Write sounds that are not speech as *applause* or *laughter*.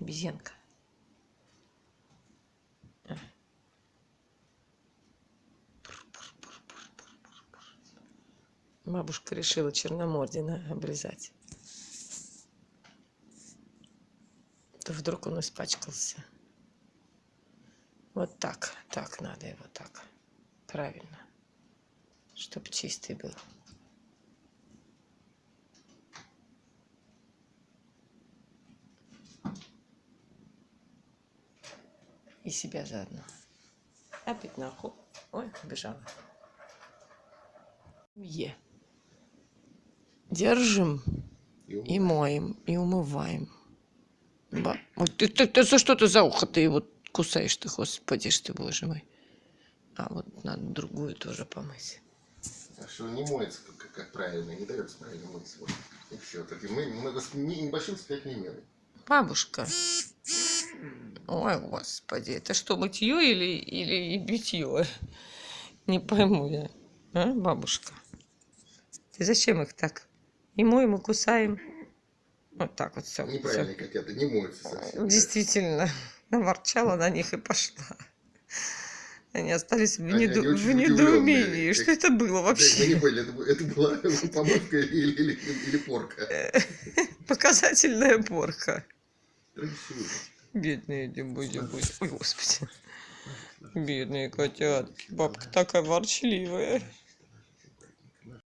Обезьянка. Бабушка решила Черномордина обрезать. То вдруг он испачкался. Вот так, так надо его так. Правильно. Чтоб чистый был. И себя заодно. Опять нахуй. Ой, убежала. Е. Держим и моем, и умываем. Ба- Ой, ты, ты, ты за что ты за ухо ты его кусаешь ты, господи ж ты, боже мой. А вот надо другую тоже помыть. А что не моется, как, как- как правильно, не дается правильно мыться. Вот. И все. Так и мы много не- небольшим сплетней меры. Бабушка. Ой, господи, это что, мытье или, или битье? Не пойму я. А, бабушка? Ты зачем их так? И моем, и кусаем. Вот так вот все. Неправильно, как это, не моется совсем. Действительно, наворчала на них и пошла. Они остались в, Они- неду- они в недоумении. Что это было вообще? Мы не поняли, это, это была *laughs* помывка или, или, или порка. *laughs* Показательная порка. Красиво. Бедные дебузи Ой, господи. Бедные котятки. Бабка такая ворчливая.